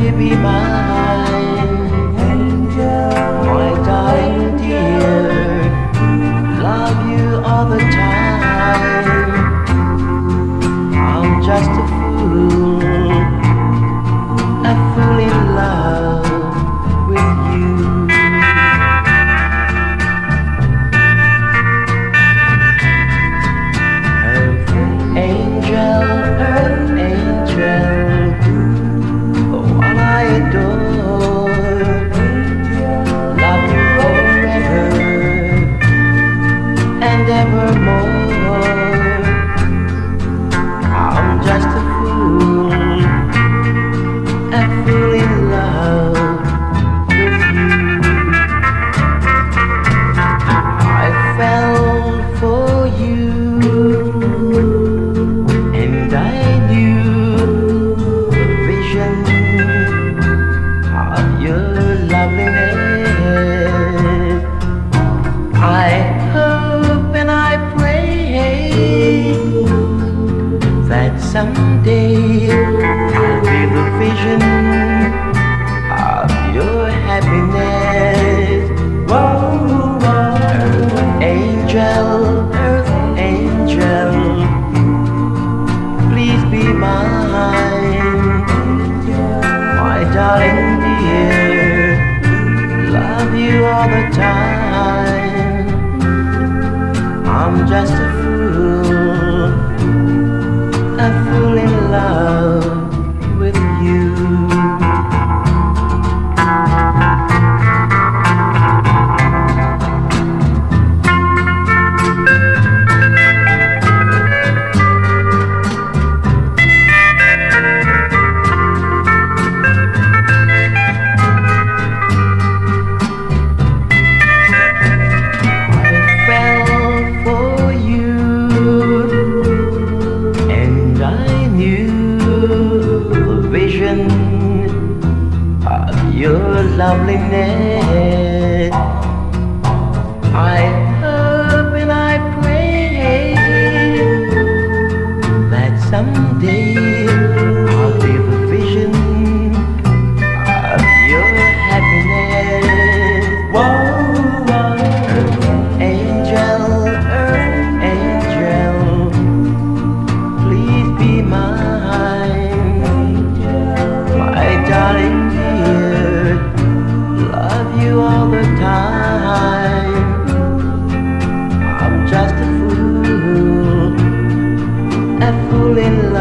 you be mine? someday I'll be the vision of your happiness. Whoa, whoa. Earth angel, earth angel Please be mine. My darling dear Love you all the time. I'm just a fool a fool. of your loveliness. I A fool in love.